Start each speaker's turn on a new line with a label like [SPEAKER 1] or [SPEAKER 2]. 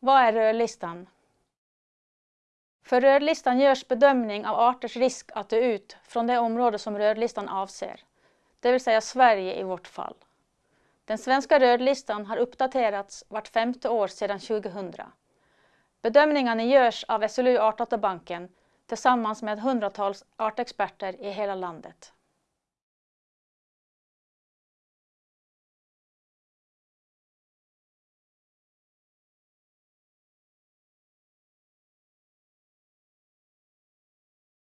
[SPEAKER 1] Vad är rödlistan? För rödlistan görs bedömning av arters risk att dö ut från det område som rödlistan avser, det vill säga Sverige i vårt fall. Den svenska rödlistan har uppdaterats vart femte år sedan 2000. Bedömningarna görs av SLU Artdatabanken tillsammans med hundratals artexperter i hela landet.